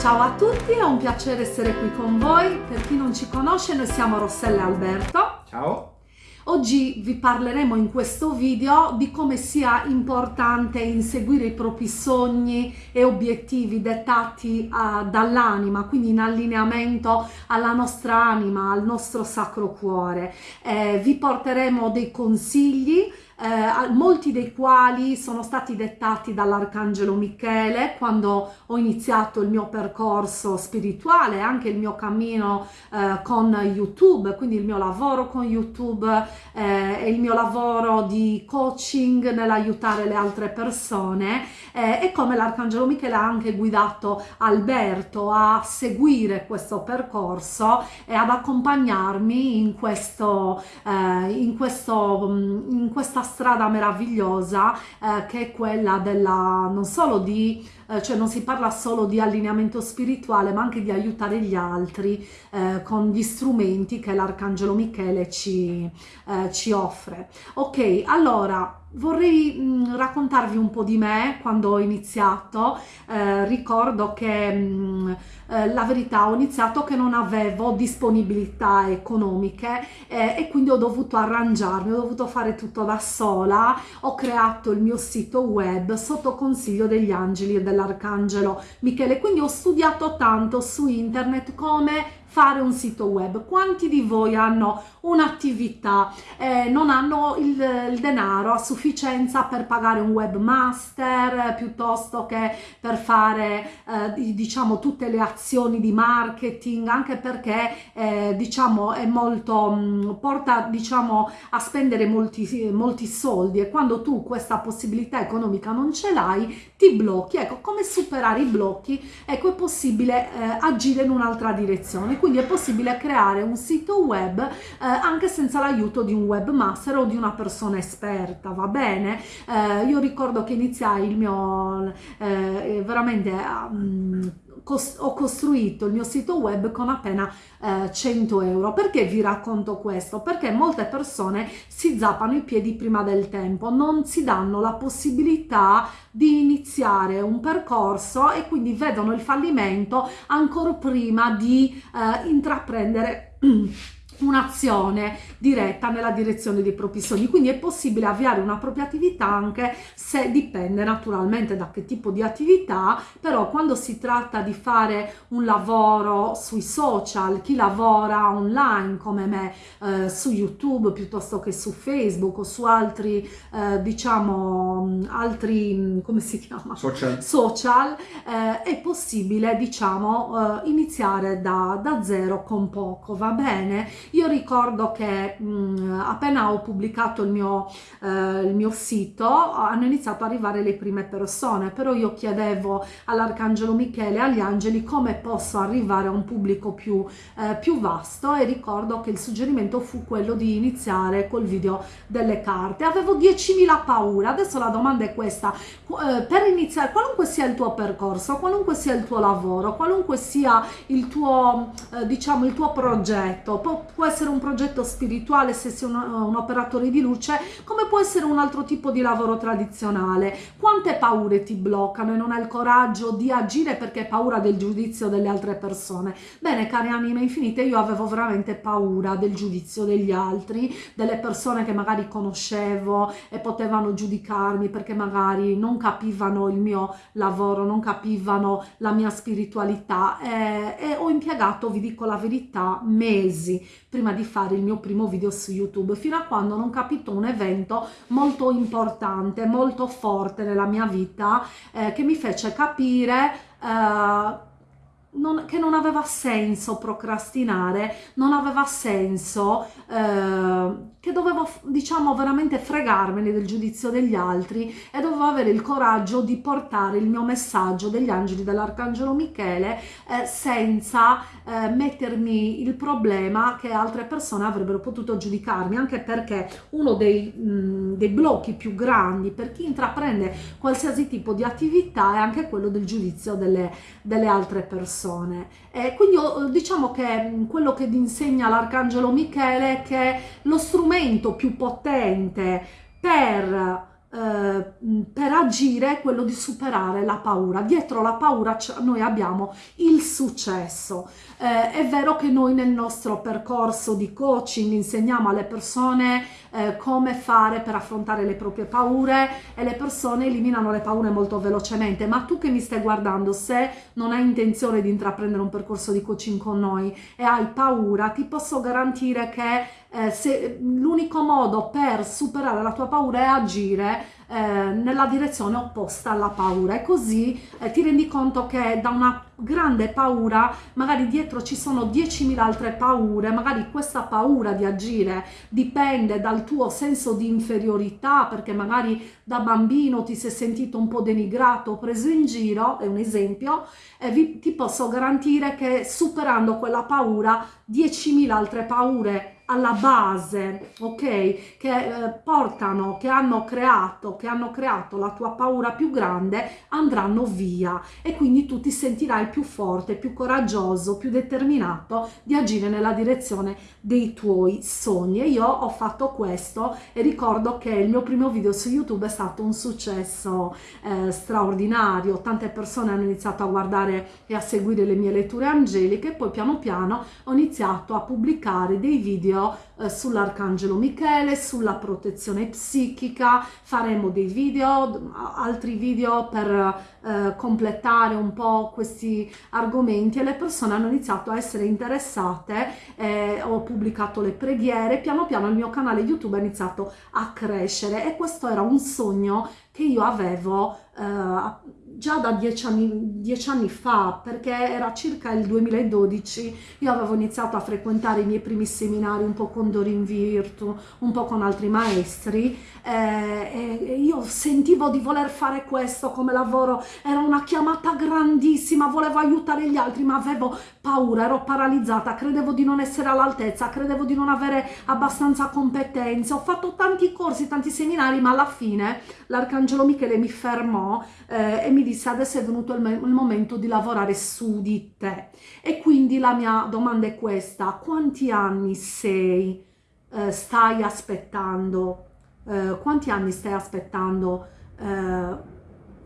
Ciao a tutti, è un piacere essere qui con voi. Per chi non ci conosce, noi siamo Rossella e Alberto. Ciao. Oggi vi parleremo in questo video di come sia importante inseguire i propri sogni e obiettivi dettati uh, dall'anima, quindi in allineamento alla nostra anima, al nostro sacro cuore. Eh, vi porteremo dei consigli eh, molti dei quali sono stati dettati dall'Arcangelo Michele quando ho iniziato il mio percorso spirituale, anche il mio cammino eh, con YouTube, quindi il mio lavoro con YouTube eh, e il mio lavoro di coaching nell'aiutare le altre persone eh, e come l'Arcangelo Michele ha anche guidato Alberto a seguire questo percorso e ad accompagnarmi in questo, eh, in questo, in questa strada meravigliosa eh, che è quella della non solo di eh, cioè non si parla solo di allineamento spirituale ma anche di aiutare gli altri eh, con gli strumenti che l'arcangelo Michele ci, eh, ci offre. Ok allora vorrei mh, raccontarvi un po' di me quando ho iniziato. Eh, ricordo che mh, eh, la verità ho iniziato che non avevo disponibilità economiche eh, e quindi ho dovuto arrangiarmi ho dovuto fare tutto da sola. Ho creato il mio sito web sotto consiglio degli angeli e dell'arcangelo Michele. Quindi ho studiato tanto su internet come fare un sito web. Quanti di voi hanno un'attività, eh, non hanno il, il, denaro a sufficienza per pagare un webmaster eh, piuttosto che per fare eh, diciamo tutte le azioni di marketing, anche perché eh, diciamo è molto, mh, mm, porta diciamo a spendere molti, molti soldi e quando tu questa possibilità economica non ce l'hai ti blocchi. Ecco, come superare i blocchi? Ecco, è possibile eh, agire in un'altra direzione quindi è possibile creare un sito web eh, anche senza l'aiuto di un webmaster o di una persona esperta, va bene? Eh, io ricordo che iniziai il mio eh, veramente um, ho costruito il mio sito web con appena eh, 100 euro. Perché vi racconto questo? Perché molte persone si zappano i piedi prima del tempo, non si danno la possibilità di iniziare un percorso e quindi vedono il fallimento ancora prima di eh, intraprendere un'azione diretta nella direzione dei propri sogni. Quindi è possibile avviare una propria attività anche se dipende naturalmente da che tipo di attività però quando si tratta di fare un lavoro sui social chi lavora online come me eh, su youtube piuttosto che su facebook o su altri eh, diciamo altri come si chiama? Social, social eh, è possibile diciamo eh, iniziare da, da zero con poco va bene io ricordo che mh, appena ho pubblicato il mio, eh, il mio sito hanno iniziato ad arrivare le prime persone, però io chiedevo all'Arcangelo Michele e agli angeli come posso arrivare a un pubblico più, eh, più vasto e ricordo che il suggerimento fu quello di iniziare col video delle carte. Avevo 10.000 paure, adesso la domanda è questa, eh, per iniziare, qualunque sia il tuo percorso, qualunque sia il tuo lavoro, qualunque sia il tuo, eh, diciamo, il tuo progetto, può, essere un progetto spirituale se sei un, un, operatore di luce, come può essere un altro tipo di lavoro tradizionale. Quante paure ti bloccano e non hai il coraggio di agire perché hai paura del giudizio delle altre persone? Bene, cari anime infinite, io avevo veramente paura del giudizio degli altri, delle persone che magari conoscevo e potevano giudicarmi perché magari non capivano il mio lavoro, non capivano la mia spiritualità e, e ho impiegato, vi dico la verità, mesi prima di fare il mio primo video su YouTube, fino a quando non capito un evento molto importante, molto forte nella mia vita, eh, che mi fece capire eh, non, che non aveva senso procrastinare, non aveva senso eh, che dovevo diciamo veramente fregarmene del giudizio degli altri e dovevo avere il coraggio di portare il mio messaggio degli angeli dell'arcangelo Michele eh, senza eh, mettermi il problema che altre persone avrebbero potuto giudicarmi anche perché uno dei, mh, dei blocchi più grandi per chi intraprende qualsiasi tipo di attività è anche quello del giudizio delle, delle altre persone. E quindi diciamo che quello che insegna l'Arcangelo Michele è che lo strumento più potente per eh, per agire è quello di superare la paura. Dietro la paura noi abbiamo il successo. Eh, è vero che noi nel nostro percorso di coaching insegniamo alle persone eh, come fare per affrontare le proprie paure e le persone eliminano le paure molto velocemente, ma tu che mi stai guardando, se non hai intenzione di intraprendere un percorso di coaching con noi e hai paura, ti posso garantire che eh, l'unico modo per superare la tua paura è agire eh, nella direzione opposta alla paura. E così eh, ti rendi conto che da una grande paura magari dietro ci sono 10.000 altre paure magari questa paura di agire dipende dal tuo senso di inferiorità perché magari da bambino ti sei sentito un po' denigrato preso in giro è un esempio e vi, ti posso garantire che superando quella paura 10.000 altre paure alla base, ok? Che eh, portano, che hanno creato, che hanno creato la tua paura più grande, andranno via e quindi tu ti sentirai più forte, più coraggioso, più determinato di agire nella direzione dei tuoi sogni. E io ho fatto questo e ricordo che il mio primo video su YouTube è stato un successo eh, straordinario, tante persone hanno iniziato a guardare e a seguire le mie letture angeliche e poi piano piano ho iniziato a pubblicare dei video video eh, sull'Arcangelo Michele, sulla protezione psichica, faremo dei video, altri video per eh, completare un po' questi argomenti e le persone hanno iniziato a essere interessate, eh, ho pubblicato le preghiere, piano piano il mio canale YouTube è iniziato a crescere e questo era un sogno che io avevo eh, già da dieci anni, dieci anni, fa, perché era circa il 2012, io avevo iniziato a frequentare i miei primi seminari un po' con Dorin Virtu, un po' con altri maestri eh, e io sentivo di voler fare questo come lavoro, era una chiamata grandissima, volevo aiutare gli altri ma avevo paura, ero paralizzata, credevo di non essere all'altezza, credevo di non avere abbastanza competenze, ho fatto tanti corsi, tanti seminari ma alla fine l'Arcangelo Michele mi fermò eh, e mi disse adesso è venuto il, il, momento di lavorare su di te. E quindi la mia domanda è questa quanti anni sei eh, stai aspettando? Eh, quanti anni stai aspettando eh,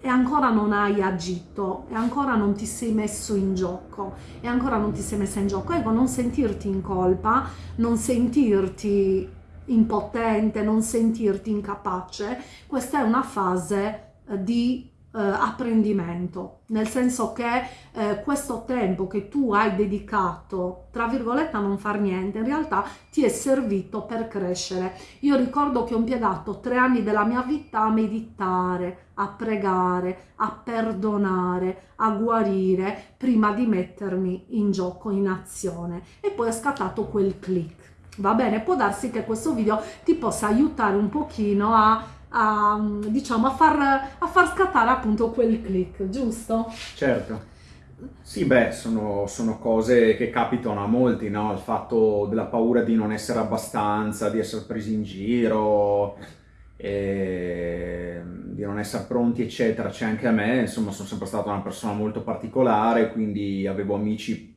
e ancora non hai agito e ancora non ti sei messo in gioco e ancora non ti sei messa in gioco. Ecco non sentirti in colpa non sentirti impotente non sentirti incapace questa è una fase eh, di eh, apprendimento, nel senso che eh, questo tempo che tu hai dedicato, tra virgolette, a non far niente, in realtà ti è servito per crescere. Io ricordo che ho impiegato tre anni della mia vita a meditare, a pregare, a perdonare, a guarire, prima di mettermi in gioco, in azione. E poi è scattato quel click. Va bene, può darsi che questo video ti possa aiutare un pochino a a, diciamo, a, far, a far scattare appunto quel click, giusto? Certo. Sì, beh, sono, sono, cose che capitano a molti, no? Il fatto della paura di non essere abbastanza, di essere presi in giro, di non essere pronti, eccetera. C'è anche a me, insomma, sono sempre stata una persona molto particolare, quindi avevo amici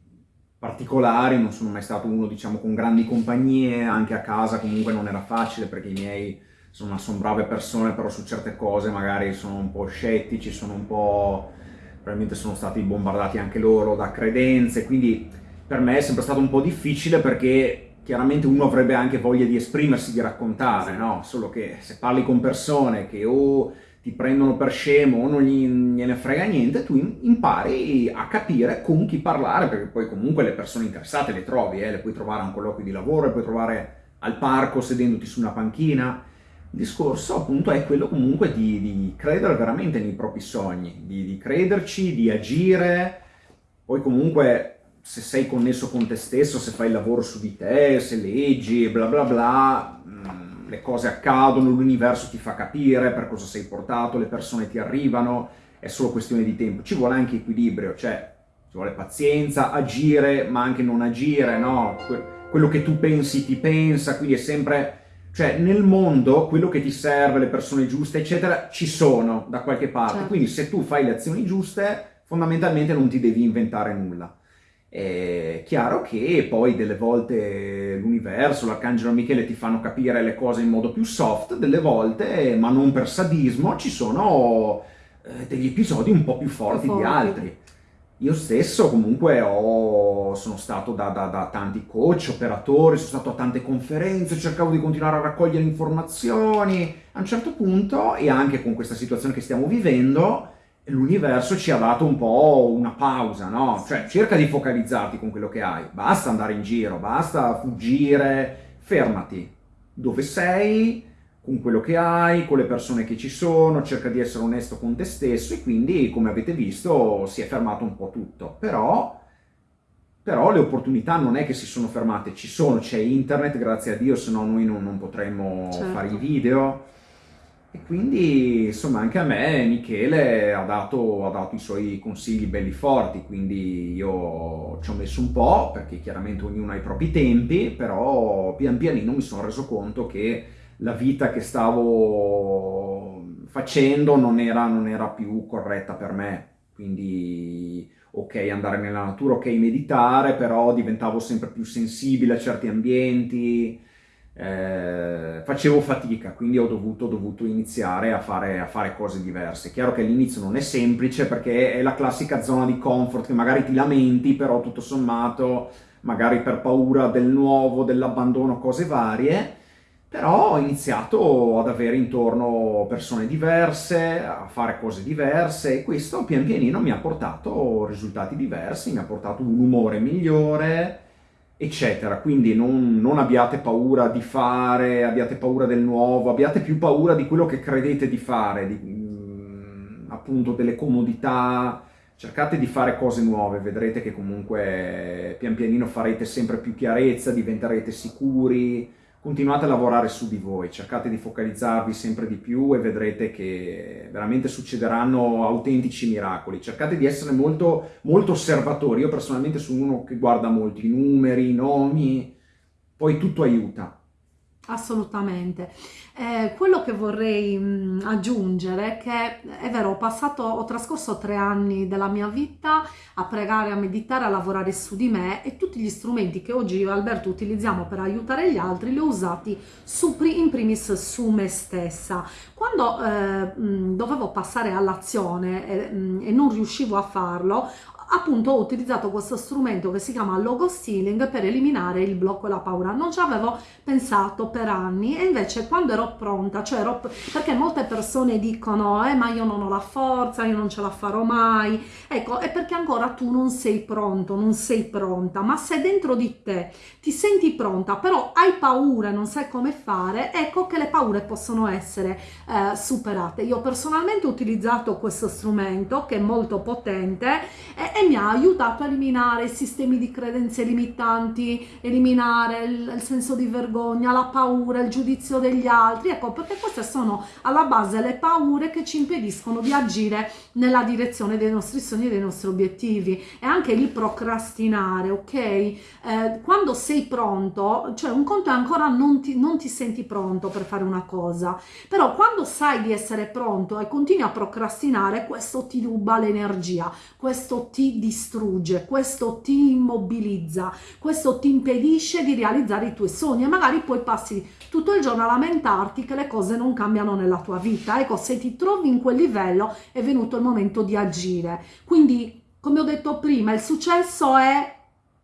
particolari, non sono mai stato uno, diciamo, con grandi compagnie, anche a casa comunque non era facile perché i miei insomma sono brave persone, però su certe cose magari sono un po' scettici, sono un po'... probabilmente sono stati bombardati anche loro da credenze, quindi per me è sempre stato un po' difficile perché chiaramente uno avrebbe anche voglia di esprimersi, di raccontare, no? Solo che se parli con persone che o ti prendono per scemo o non gliene frega niente, tu impari a capire con chi parlare, perché poi comunque le persone interessate le trovi, eh? le puoi trovare a un colloquio di lavoro, le puoi trovare al parco sedendoti su una panchina, il discorso appunto è quello comunque di, di credere veramente nei propri sogni, di, di, crederci, di agire, poi comunque se sei connesso con te stesso, se fai il lavoro su di te, se leggi bla bla bla, mm, le cose accadono, l'universo ti fa capire per cosa sei portato, le persone ti arrivano, è solo questione di tempo. Ci vuole anche equilibrio, cioè ci vuole pazienza, agire ma anche non agire, no? quello che tu pensi ti pensa, quindi è sempre cioè nel mondo quello che ti serve, le persone giuste, eccetera, ci sono da qualche parte. Certo. Quindi se tu fai le azioni giuste, fondamentalmente non ti devi inventare nulla. È chiaro che poi delle volte l'universo, l'arcangelo Michele ti fanno capire le cose in modo più soft, delle volte, ma non per sadismo, ci sono eh, degli episodi un po' più forti, forti. di altri. Io stesso comunque ho, sono stato da, da, da, tanti coach, operatori, sono stato a tante conferenze, cercavo di continuare a raccogliere informazioni. A un certo punto, e anche con questa situazione che stiamo vivendo, l'universo ci ha dato un po' una pausa, no? Cioè cerca di focalizzarti con quello che hai, basta andare in giro, basta fuggire, fermati. Dove sei? Con quello che hai, con le persone che ci sono, cerca di essere onesto con te stesso e quindi, come avete visto, si è fermato un po' tutto. Però, però le opportunità non è che si sono fermate, ci sono, c'è internet, grazie a Dio, se no noi non, non potremmo certo. fare i video. E quindi, insomma, anche a me Michele ha dato, ha dato i suoi consigli belli forti, quindi io ci ho messo un po', perché chiaramente ognuno ha i propri tempi, però pian pianino mi sono reso conto che la vita che stavo facendo non era, non era più corretta per me. Quindi ok andare nella natura, ok meditare, però diventavo sempre più sensibile a certi ambienti, eh, facevo fatica, quindi ho dovuto, dovuto iniziare a fare, a fare, cose diverse. Chiaro che all'inizio non è semplice perché è la classica zona di comfort che magari ti lamenti, però tutto sommato, magari per paura del nuovo, dell'abbandono, cose varie, però ho iniziato ad avere intorno persone diverse, a fare cose diverse e questo pian pianino mi ha portato risultati diversi, mi ha portato un umore migliore, eccetera. Quindi non, non abbiate paura di fare, abbiate paura del nuovo, abbiate più paura di quello che credete di fare, di, mm, appunto delle comodità, cercate di fare cose nuove, vedrete che comunque pian pianino farete sempre più chiarezza, diventerete sicuri, continuate a lavorare su di voi, cercate di focalizzarvi sempre di più e vedrete che veramente succederanno autentici miracoli. Cercate di essere molto, molto osservatori, io personalmente sono uno che guarda molto i numeri, i nomi, poi tutto aiuta. Assolutamente. Eh, quello che vorrei mh, aggiungere è che è vero, ho passato, ho trascorso tre anni della mia vita a pregare, a meditare, a lavorare su di me e tutti gli strumenti che oggi io e Alberto utilizziamo per aiutare gli altri li ho usati su, in primis su me stessa. Quando eh, mh, dovevo passare all'azione e, mh, e non riuscivo a farlo, appunto ho utilizzato questo strumento che si chiama logo stealing per eliminare il blocco e la paura. Non ci avevo pensato per anni e invece quando ero pronta cioè ero perché molte persone dicono eh ma io non ho la forza io non ce la farò mai ecco è perché ancora tu non sei pronto non sei pronta ma se dentro di te ti senti pronta però hai paura non sai come fare ecco che le paure possono essere eh, superate. Io personalmente ho utilizzato questo strumento che è molto potente e mi ha aiutato a eliminare i sistemi di credenze limitanti, eliminare il, il, senso di vergogna, la paura, il giudizio degli altri, ecco perché queste sono alla base le paure che ci impediscono di agire nella direzione dei nostri sogni e dei nostri obiettivi e anche il procrastinare, ok? Eh, quando sei pronto, cioè un conto è ancora non ti, non ti senti pronto per fare una cosa, però quando sai di essere pronto e continui a procrastinare, questo ti ruba l'energia, questo ti distrugge, questo ti immobilizza, questo ti impedisce di realizzare i tuoi sogni e magari poi passi tutto il giorno a lamentarti che le cose non cambiano nella tua vita. Ecco, se ti trovi in quel livello è venuto il momento di agire. Quindi, come ho detto prima, il successo è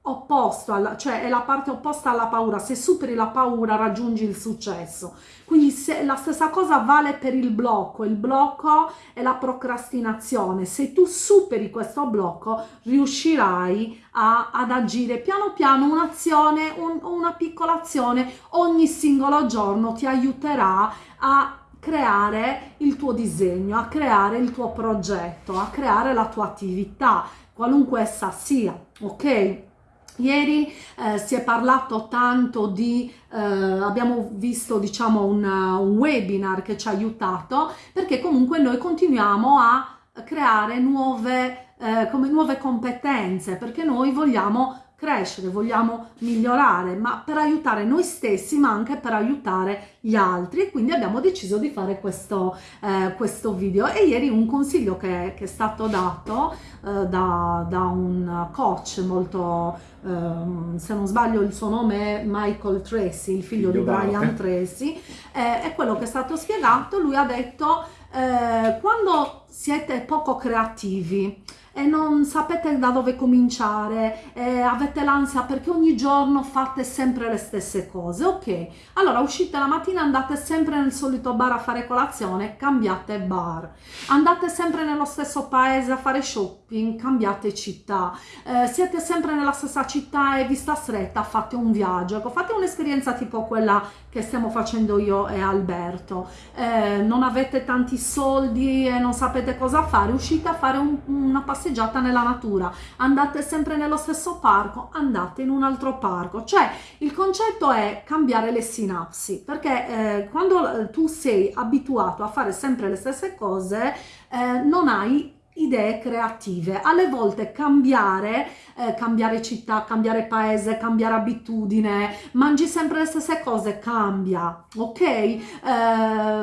opposto, alla, cioè è la parte opposta alla paura, se superi la paura raggiungi il successo. Quindi se, la stessa cosa vale per il blocco, il blocco è la procrastinazione, se tu superi questo blocco riuscirai a, ad agire piano piano un'azione, un, una piccola azione ogni singolo giorno ti aiuterà a creare il tuo disegno, a creare il tuo progetto, a creare la tua attività, qualunque essa sia, ok? Ieri eh, si è parlato tanto di, eh, abbiamo visto diciamo un, un, webinar che ci ha aiutato perché comunque noi continuiamo a creare nuove, eh, come nuove competenze perché noi vogliamo crescere, vogliamo migliorare, ma per aiutare noi stessi, ma anche per aiutare gli altri. E quindi abbiamo deciso di fare questo, eh, questo video. E ieri un consiglio che, che è stato dato eh, da, da, un coach molto, eh, se non sbaglio il suo nome è Michael Tracy, il figlio, figlio di Brian Tracy, eh, è quello che è stato spiegato. Lui ha detto eh, quando siete poco creativi, e non sapete da dove cominciare, eh, avete l'ansia perché ogni giorno fate sempre le stesse cose. Ok, allora uscite la mattina, andate sempre nel solito bar a fare colazione, cambiate bar. Andate sempre nello stesso paese a fare shopping, cambiate città. Eh, siete sempre nella stessa città e vista stretta, fate un viaggio. Ecco, fate un'esperienza tipo quella che stiamo facendo io e Alberto. Eh, non avete tanti soldi e non sapete cosa fare, uscite a fare un, una passeggiata passeggiata nella natura, andate sempre nello stesso parco, andate in un altro parco. Cioè il concetto è cambiare le sinapsi, perché eh, quando eh, tu sei abituato a fare sempre le stesse cose, eh, non hai idee creative. Alle volte cambiare, eh, cambiare città, cambiare paese, cambiare abitudine, mangi sempre le stesse cose, cambia, ok? Eh,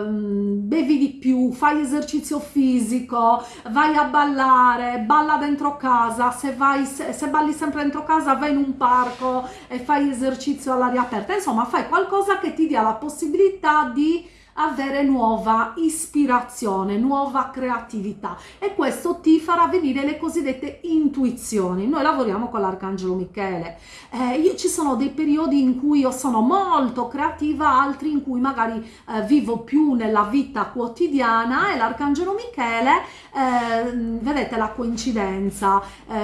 bevi di più, fai esercizio fisico, vai a ballare, balla dentro casa, se, vai, se, se balli sempre dentro casa vai in un parco e fai esercizio all'aria aperta, insomma fai qualcosa che ti dia la possibilità di avere nuova ispirazione, nuova creatività e questo ti farà venire le cosiddette intuizioni. Noi lavoriamo con l'Arcangelo Michele. Eh, io ci sono dei periodi in cui io sono molto creativa, altri in cui magari eh, vivo più nella vita quotidiana e l'Arcangelo Michele, eh, vedete la coincidenza, eh,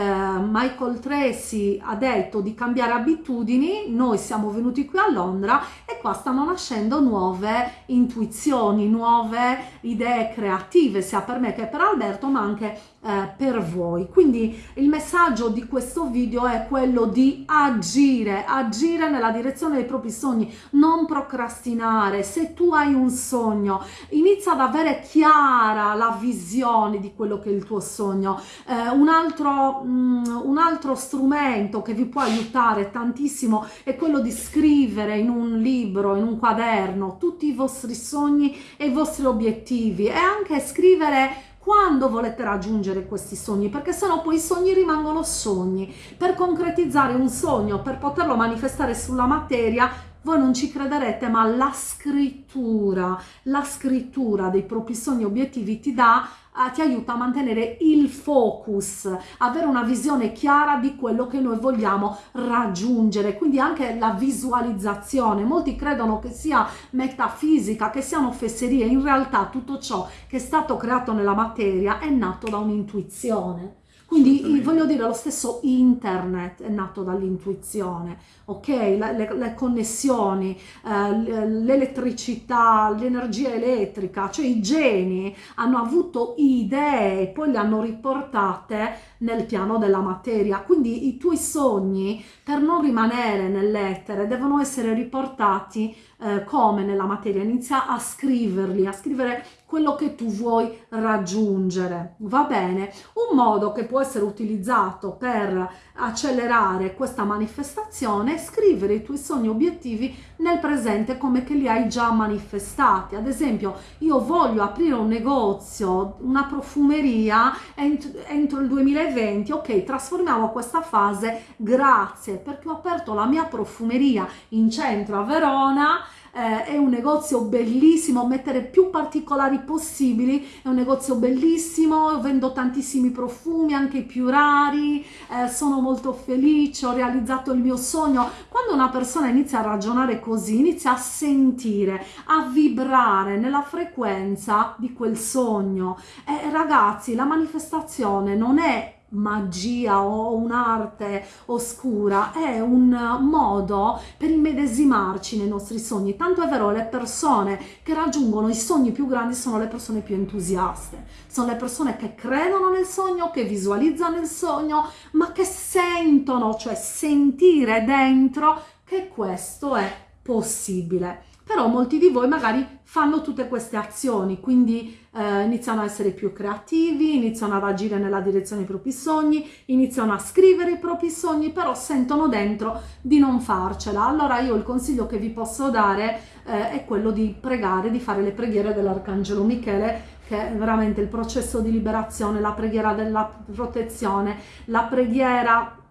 Michael Tracy ha detto di cambiare abitudini, noi siamo venuti qui a Londra e qua stanno nascendo nuove intuizioni intuizioni, nuove idee creative, sia per me che per Alberto, ma anche eh, per voi. Quindi il messaggio di questo video è quello di agire, agire nella direzione dei propri sogni, non procrastinare. Se tu hai un sogno, inizia ad avere chiara la visione di quello che è il tuo sogno. Eh, un, altro, mm, un altro strumento che vi può aiutare tantissimo è quello di scrivere in un libro, in un quaderno, tutti i vostri sogni e i vostri obiettivi e anche scrivere quando volete raggiungere questi sogni, perché sennò poi i sogni rimangono sogni. Per concretizzare un sogno, per poterlo manifestare sulla materia, voi non ci crederete, ma la scrittura, la scrittura dei propri sogni obiettivi ti dà eh, ti aiuta a mantenere il focus, avere una visione chiara di quello che noi vogliamo raggiungere, quindi anche la visualizzazione. Molti credono che sia metafisica, che siano fesserie, in realtà tutto ciò che è stato creato nella materia è nato da un'intuizione. Quindi voglio dire, lo stesso internet è nato dall'intuizione, ok? Le, le, le connessioni, eh, l'elettricità, l'energia elettrica, cioè i geni hanno avuto idee e poi le hanno riportate nel piano della materia. Quindi i tuoi sogni, per non rimanere nell'etere, devono essere riportati eh, come nella materia. Inizia a scriverli, a scrivere quello che tu vuoi raggiungere. Va bene? Un modo che può essere utilizzato per accelerare questa manifestazione è scrivere i tuoi sogni obiettivi nel presente come che li hai già manifestati. Ad esempio, io voglio aprire un negozio, una profumeria entro, entro il 2020. Ok, trasformiamo questa fase grazie perché ho aperto la mia profumeria in centro a Verona eh, è un negozio bellissimo, mettere più particolari possibili, è un negozio bellissimo, vendo tantissimi profumi, anche i più rari, eh, sono molto felice, ho realizzato il mio sogno. Quando una persona inizia a ragionare così, inizia a sentire, a vibrare nella frequenza di quel sogno. Eh, ragazzi, la manifestazione non è magia o un'arte oscura, è un modo per immedesimarci nei nostri sogni. Tanto è vero, le persone che raggiungono i sogni più grandi sono le persone più entusiaste, sono le persone che credono nel sogno, che visualizzano il sogno, ma che sentono, cioè sentire dentro che questo è possibile. Però molti di voi magari fanno tutte queste azioni, quindi eh, iniziano a essere più creativi, iniziano ad agire nella direzione dei propri sogni, iniziano a scrivere i propri sogni, però sentono dentro di non farcela. Allora io il consiglio che vi posso dare eh, è quello di pregare, di fare le preghiere dell'Arcangelo Michele che è veramente il processo di liberazione, la preghiera della protezione, la preghiera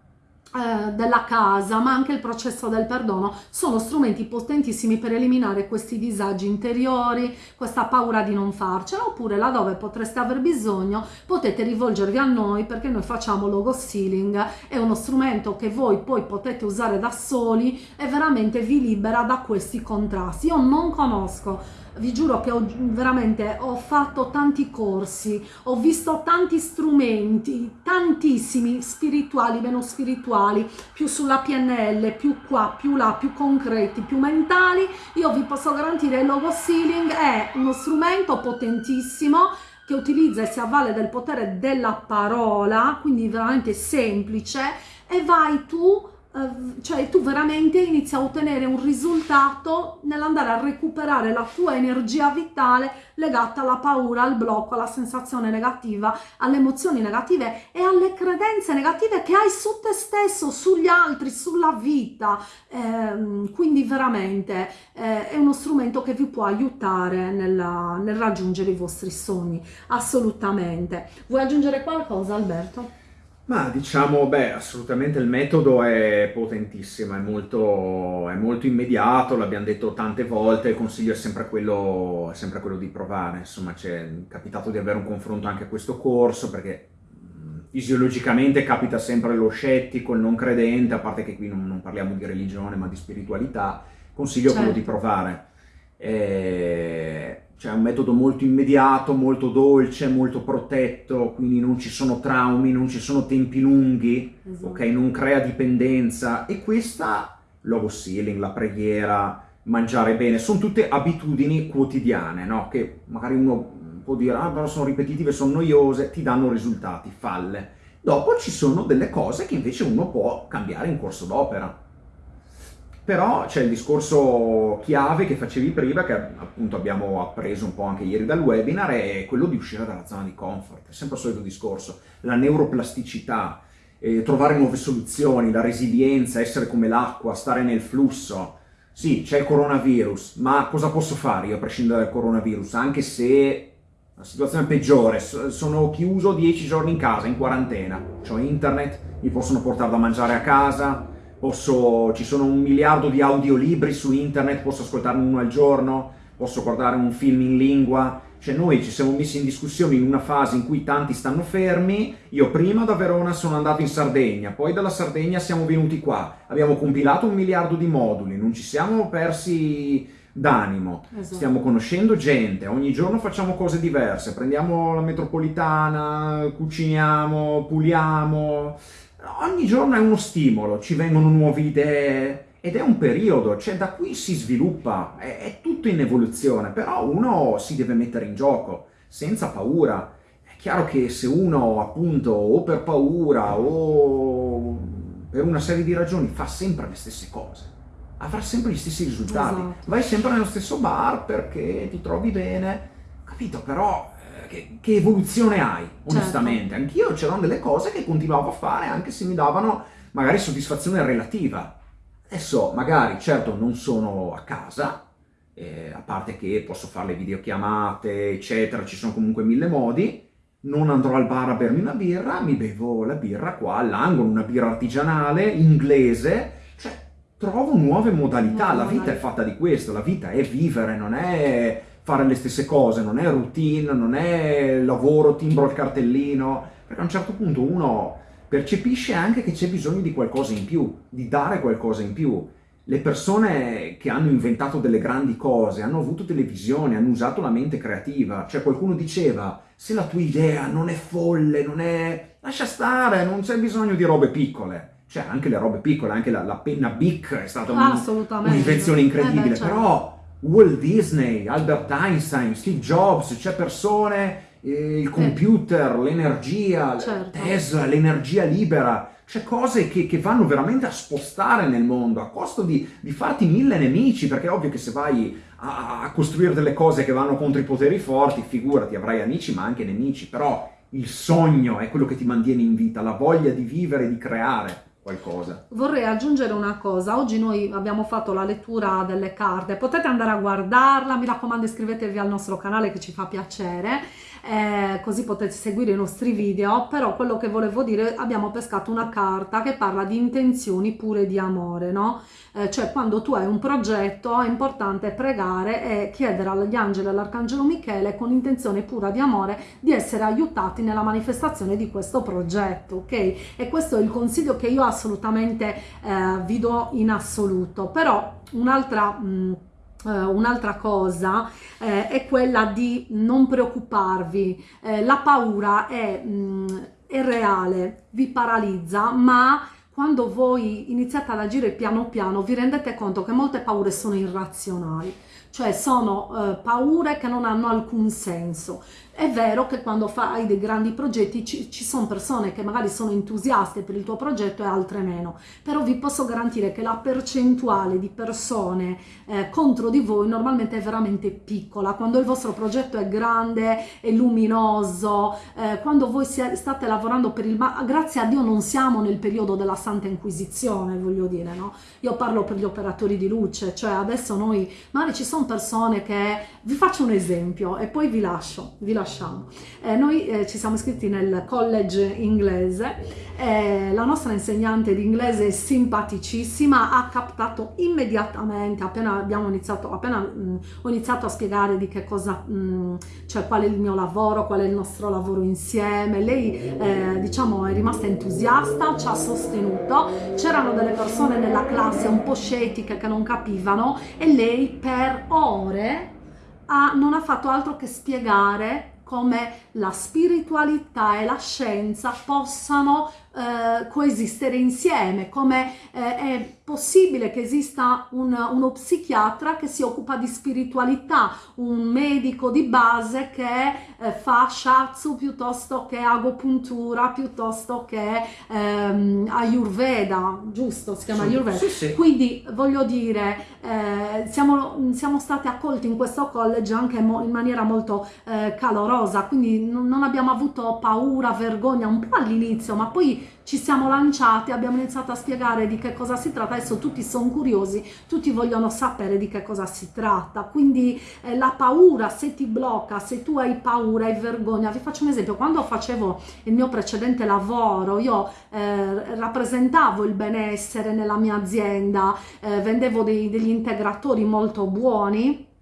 eh, della casa, ma anche il processo del perdono, sono strumenti potentissimi per eliminare questi disagi interiori, questa paura di non farcela, oppure laddove potreste aver bisogno potete rivolgervi a noi perché noi facciamo logo sealing, è uno strumento che voi poi potete usare da soli e veramente vi libera da questi contrasti. Io non conosco vi giuro che ho veramente ho fatto tanti corsi, ho visto tanti strumenti, tantissimi spirituali, meno spirituali, più sulla PNL, più qua, più là, più concreti, più mentali. Io vi posso garantire il logo sealing è uno strumento potentissimo che utilizza e si avvale del potere della parola, quindi veramente semplice e vai tu Ehm, cioè tu veramente inizi a ottenere un risultato nell'andare a recuperare la tua energia vitale legata alla paura, al blocco, alla sensazione negativa, alle emozioni negative e alle credenze negative che hai su te stesso, sugli altri, sulla vita. Eh, quindi veramente eh, è uno strumento che vi può aiutare nella, nel raggiungere i vostri sogni, assolutamente. Vuoi aggiungere qualcosa Alberto? Ma diciamo, beh, assolutamente il metodo è potentissimo, è molto, è molto immediato, l'abbiamo detto tante volte, il consiglio è sempre quello, è sempre quello di provare, insomma, ci è capitato di avere un confronto anche a questo corso, perché fisiologicamente capita sempre lo scettico, il non credente, a parte che qui non, non parliamo di religione ma di spiritualità, consiglio certo. quello di certo. provare. E cioè un metodo molto immediato, molto dolce, molto protetto, quindi non ci sono traumi, non ci sono tempi lunghi, esatto. ok? Non crea dipendenza e questa, logo sealing, la preghiera, mangiare bene, sono tutte abitudini quotidiane, no? Che magari uno può dire, ah però sono ripetitive, sono noiose, ti danno risultati, falle. Dopo ci sono delle cose che invece uno può cambiare in corso d'opera però c'è il discorso chiave che facevi prima, che appunto abbiamo appreso un po' anche ieri dal webinar, è quello di uscire dalla zona di comfort. È sempre il solito discorso, la neuroplasticità, eh, trovare nuove soluzioni, la resilienza, essere come l'acqua, stare nel flusso. Sì, c'è il coronavirus, ma cosa posso fare io a prescindere dal coronavirus? Anche se la situazione è peggiore, sono chiuso 10 giorni in casa, in quarantena, ho internet, mi possono portare da mangiare a casa, posso, ci sono un miliardo di audiolibri su internet, posso ascoltarne uno al giorno, posso guardare un film in lingua, cioè noi ci siamo messi in discussione in una fase in cui tanti stanno fermi, io prima da Verona sono andato in Sardegna, poi dalla Sardegna siamo venuti qua, abbiamo compilato un miliardo di moduli, non ci siamo persi d'animo, esatto. stiamo conoscendo gente, ogni giorno facciamo cose diverse, prendiamo la metropolitana, cuciniamo, puliamo, ogni giorno è uno stimolo, ci vengono nuove idee ed è un periodo, cioè da qui si sviluppa, è, è tutto in evoluzione, però uno si deve mettere in gioco senza paura. È chiaro che se uno appunto o per paura o per una serie di ragioni fa sempre le stesse cose, avrà sempre gli stessi risultati. Esatto. Vai sempre nello stesso bar perché ti trovi bene, capito? Però che, che, evoluzione hai, certo. onestamente. Certo. Anch'io c'erano delle cose che continuavo a fare anche se mi davano magari soddisfazione relativa. Adesso magari, certo, non sono a casa, eh, a parte che posso fare le videochiamate, eccetera, ci sono comunque mille modi, non andrò al bar a bermi una birra, mi bevo la birra qua all'angolo, una birra artigianale, inglese, cioè trovo nuove modalità, no, la vita è fatta di questo, la vita è vivere, non è fare le stesse cose, non è routine, non è lavoro, timbro il cartellino, perché a un certo punto uno percepisce anche che c'è bisogno di qualcosa in più, di dare qualcosa in più. Le persone che hanno inventato delle grandi cose hanno avuto delle visioni, hanno usato la mente creativa, cioè qualcuno diceva se la tua idea non è folle, non è... lascia stare, non c'è bisogno di robe piccole cioè anche le robe piccole, anche la, la penna Bic è stata un'invenzione incredibile, eh beh, certo. però Walt Disney, Albert Einstein, Steve Jobs, c'è persone, eh, il computer, l'energia, certo. Tesla, l'energia libera, c'è cose che, che, vanno veramente a spostare nel mondo a costo di, di, farti mille nemici, perché è ovvio che se vai a, a costruire delle cose che vanno contro i poteri forti, figurati, avrai amici ma anche nemici, però il sogno è quello che ti mantiene in vita, la voglia di vivere, di creare qualcosa. Vorrei aggiungere una cosa, oggi noi abbiamo fatto la lettura delle carte, potete andare a guardarla, mi raccomando iscrivetevi al nostro canale che ci fa piacere, eh, così potete seguire i nostri video, però quello che volevo dire, abbiamo pescato una carta che parla di intenzioni pure di amore, no? Eh, cioè quando tu hai un progetto è importante pregare e chiedere agli angeli e all'arcangelo Michele con intenzione pura di amore di essere aiutati nella manifestazione di questo progetto, ok? E questo è il consiglio che io assolutamente eh, vi do in assoluto, però un'altra... Uh, un'altra cosa eh, è quella di non preoccuparvi, eh, la paura è, mh, mm, è, reale, vi paralizza, ma quando voi iniziate ad agire piano piano vi rendete conto che molte paure sono irrazionali, cioè sono uh, paure che non hanno alcun senso. È vero che quando fai dei grandi progetti ci, ci, sono persone che magari sono entusiaste per il tuo progetto e altre meno, però vi posso garantire che la percentuale di persone eh, contro di voi normalmente è veramente piccola. Quando il vostro progetto è grande, è luminoso, eh, quando voi state lavorando per il... Ma grazie a Dio non siamo nel periodo della Santa Inquisizione, voglio dire, no? Io parlo per gli operatori di luce, cioè adesso noi, magari ci sono persone che... Vi faccio un esempio e poi vi lascio, vi lascio lasciamo. Eh, noi eh, ci siamo iscritti nel college inglese, eh, la nostra insegnante di inglese è simpaticissima, ha captato immediatamente, appena abbiamo iniziato, appena mh, mm, ho iniziato a spiegare di che cosa, mh, mm, cioè qual è il mio lavoro, qual è il nostro lavoro insieme, lei eh, diciamo è rimasta entusiasta, ci ha sostenuto, c'erano delle persone nella classe un po' scettiche che non capivano e lei per ore ha, non ha fatto altro che spiegare come la spiritualità e la scienza possano eh, coesistere insieme, come eh, è possibile che esista un, uno psichiatra che si occupa di spiritualità, un medico di base che eh, fa shiatsu piuttosto che agopuntura, piuttosto che ehm, ayurveda, giusto? Si chiama sì, ayurveda. Sì, sì. Quindi voglio dire, eh, siamo, siamo, stati accolti in questo college anche in maniera molto eh, calorosa, quindi non, abbiamo avuto paura, vergogna, un po' all'inizio, ma poi ci siamo lanciati, abbiamo iniziato a spiegare di che cosa si tratta, adesso tutti sono curiosi, tutti vogliono sapere di che cosa si tratta, quindi eh, la paura se ti blocca, se tu hai paura e vergogna, vi faccio un esempio, quando facevo il mio precedente lavoro, io eh, rappresentavo il benessere nella mia azienda, eh, vendevo dei, degli integratori molto buoni,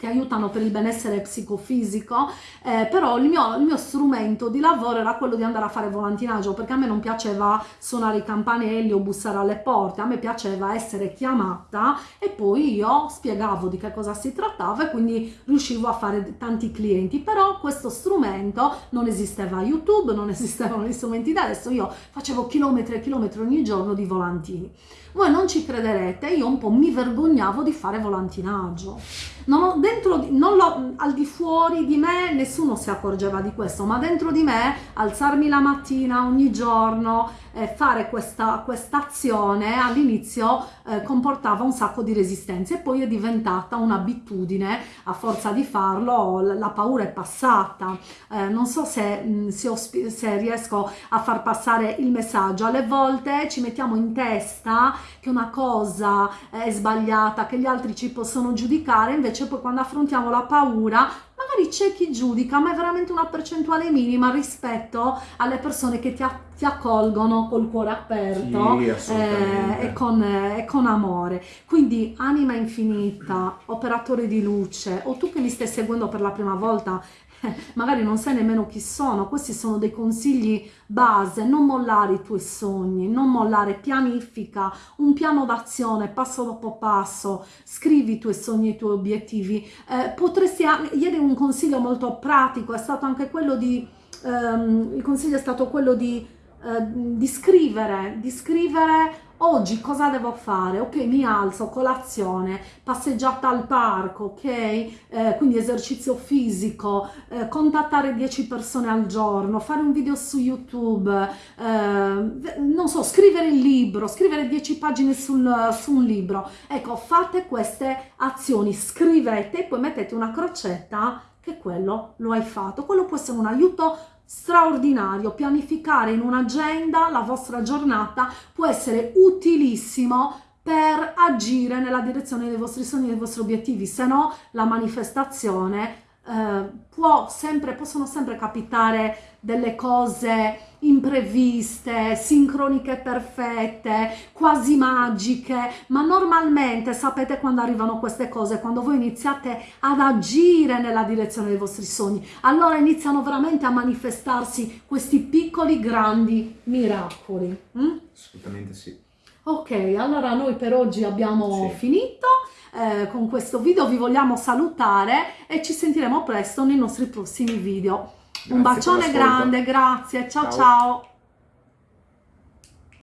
che aiutano per il benessere psicofisico, eh, però il mio, il mio, strumento di lavoro era quello di andare a fare volantinaggio, perché a me non piaceva suonare i campanelli o bussare alle porte, a me piaceva essere chiamata e poi io spiegavo di che cosa si trattava e quindi riuscivo a fare tanti clienti, però questo strumento non esisteva. YouTube, non esistevano gli strumenti da adesso, io facevo chilometri e chilometri ogni giorno di volantini. Voi non ci crederete, io un po' mi vergognavo di fare volantinaggio. Non ho, dentro, non lo, al di fuori di me nessuno si accorgeva di questo, ma dentro di me alzarmi la mattina ogni giorno, eh, fare questa azione all'inizio eh, comportava un sacco di resistenze e poi è diventata un'abitudine, a forza di farlo la paura è passata. Eh, non so se, mm, se, se riesco a far passare il messaggio, alle volte ci mettiamo in testa che una cosa è sbagliata, che gli altri ci possono giudicare, invece poi quando affrontiamo la paura magari c'è chi giudica, ma è veramente una percentuale minima rispetto alle persone che ti, ti accolgono col cuore aperto sì, eh, e, con, eh, e, con, amore. Quindi anima infinita, operatore di luce, o tu che mi stai seguendo per la prima volta magari non sai nemmeno chi sono, questi sono dei consigli base, non mollare i tuoi sogni, non mollare, pianifica un piano d'azione passo dopo passo, scrivi i tuoi sogni e i tuoi obiettivi, eh, potresti, ieri un consiglio molto pratico è stato anche quello di, ehm, il consiglio è stato quello di, eh, di scrivere, di scrivere oggi cosa devo fare? Ok, mi alzo, colazione, passeggiata al parco, ok? Eh, quindi esercizio fisico, eh, contattare 10 persone al giorno, fare un video su YouTube, eh, non so, scrivere il libro, scrivere 10 pagine sul, su un libro. Ecco, fate queste azioni, scrivete e poi mettete una crocetta che quello lo hai fatto. Quello può essere un aiuto straordinario. Pianificare in un'agenda la vostra giornata può essere utilissimo per agire nella direzione dei vostri sogni e dei vostri obiettivi, se no la manifestazione eh, può sempre, possono sempre capitare delle cose impreviste, sincroniche perfette, quasi magiche, ma normalmente sapete quando arrivano queste cose, quando voi iniziate ad agire nella direzione dei vostri sogni, allora iniziano veramente a manifestarsi questi piccoli grandi miracoli. Mm? Assolutamente sì. Ok, allora noi per oggi abbiamo sì. finito. Eh, con questo video vi vogliamo salutare e ci sentiremo presto nei nostri prossimi video. Grazie Un bacione grande, grazie, ciao ciao! ciao.